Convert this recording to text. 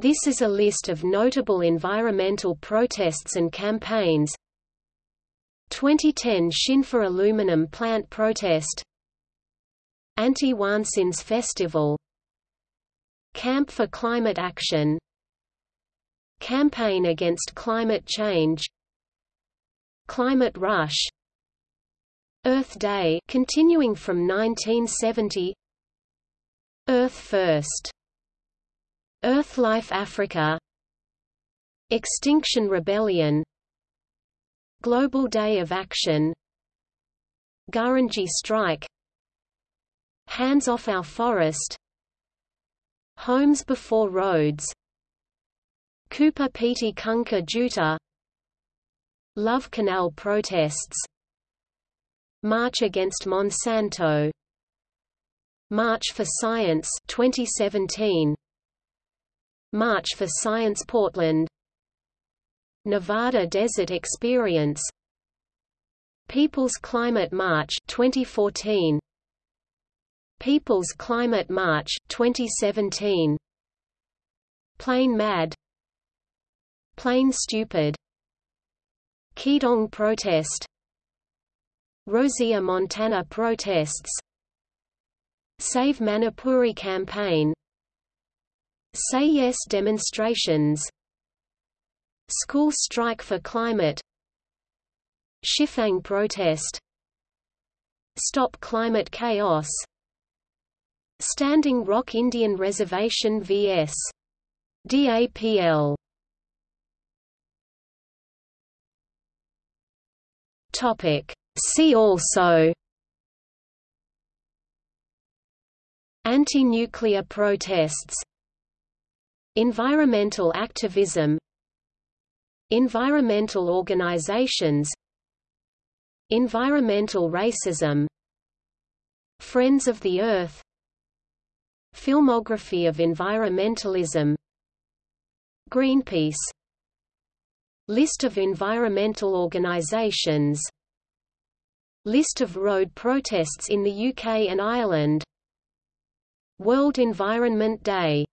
This is a list of notable environmental protests and campaigns. 2010 Xinfa aluminum plant protest. Anti-Wansins Festival. Camp for Climate Action. Campaign Against Climate Change. Climate Rush. Earth Day continuing from 1970 Earth First Earthlife Africa. Extinction Rebellion. Global Day of Action. Gurindji Strike. Hands Off Our Forest. Homes Before Roads. Kupa Piti Kungka Tjuta. Love Canal protests. March against Monsanto. March for Science 2017 March for Science Portland. Nevada Desert Experience. People's Climate March 2014 People's Climate March 2017 Plain Mad. Plane Stupid. Qidong protest. Rosia Montana protests. Save Manipuri campaign Say Yes demonstrations. School strike for climate. Shifang protest. Stop climate chaos. Standing Rock Indian Reservation vs. DAPL Topic. See also. Anti-nuclear protests Environmental activism Environmental organizations Environmental racism Friends of the Earth Filmography of environmentalism Greenpeace List of environmental organizations List of road protests in the UK and Ireland World Environment Day